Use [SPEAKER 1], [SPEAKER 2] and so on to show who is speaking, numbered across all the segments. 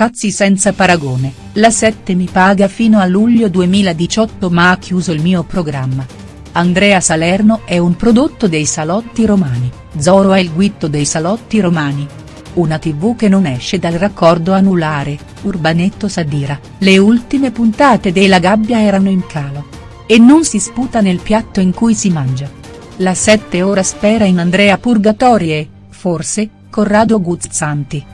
[SPEAKER 1] scazzi senza paragone, la 7 mi paga fino a luglio 2018 ma ha chiuso il mio programma. Andrea Salerno è un prodotto dei salotti romani, Zoro è il guitto dei salotti romani. Una tv che non esce dal raccordo anulare, Urbanetto Sadira, le ultime puntate della gabbia erano in calo. E non si sputa nel piatto in cui si mangia. La 7 ora spera in Andrea Purgatori e, forse, Corrado Guzzanti.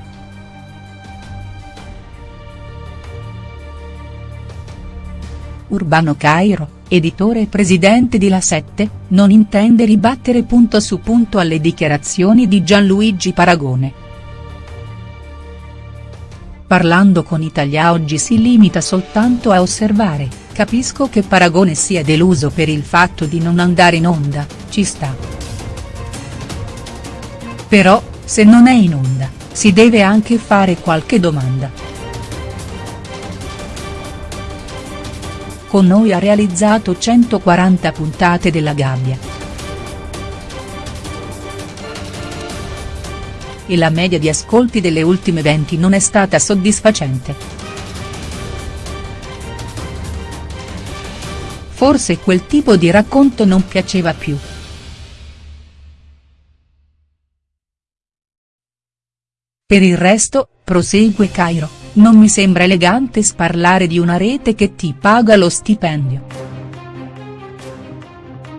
[SPEAKER 1] Urbano Cairo, editore e presidente di La 7, non intende ribattere punto su punto alle dichiarazioni di Gianluigi Paragone. Parlando con Italia Oggi si limita soltanto a osservare, capisco che Paragone sia deluso per il fatto di non andare in onda, ci sta. Però, se non è in onda, si deve anche fare qualche domanda. Con noi ha realizzato 140 puntate della Gabbia. E la media di ascolti delle ultime 20 non è stata soddisfacente. Forse quel tipo di racconto non piaceva più. Per il resto, prosegue Cairo, non mi sembra elegante sparlare di una rete che ti paga lo stipendio.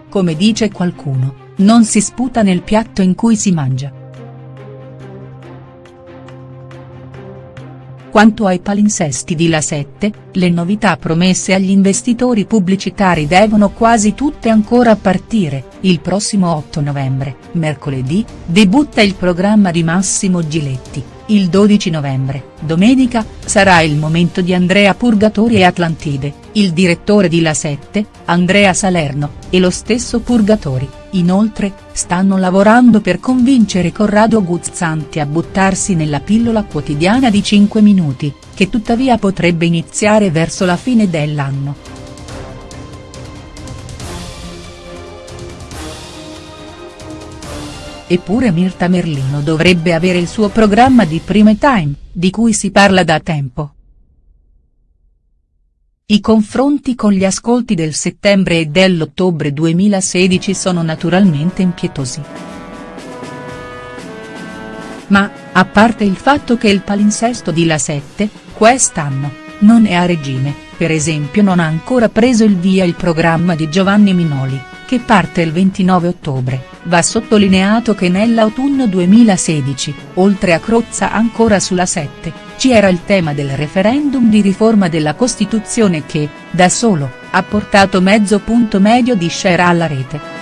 [SPEAKER 1] Come dice qualcuno, non si sputa nel piatto in cui si mangia. Quanto ai palinsesti di La 7, le novità promesse agli investitori pubblicitari devono quasi tutte ancora partire, il prossimo 8 novembre, mercoledì, debutta il programma di Massimo Giletti, il 12 novembre, domenica, sarà il momento di Andrea Purgatori e Atlantide, il direttore di La 7, Andrea Salerno, e lo stesso Purgatori, inoltre, stanno lavorando per convincere Corrado Guzzanti a buttarsi nella pillola quotidiana di 5 minuti, che tuttavia potrebbe iniziare verso la fine dell'anno. Eppure Mirta Merlino dovrebbe avere il suo programma di prime time, di cui si parla da tempo. I confronti con gli ascolti del settembre e dell'ottobre 2016 sono naturalmente impietosi. Ma, a parte il fatto che il palinsesto di La 7, quest'anno, non è a regime, per esempio non ha ancora preso il via il programma di Giovanni Minoli, che parte il 29 ottobre, va sottolineato che nell'autunno 2016, oltre a Crozza ancora sulla 7, ci era il tema del referendum di riforma della Costituzione che, da solo, ha portato mezzo punto medio di share alla rete.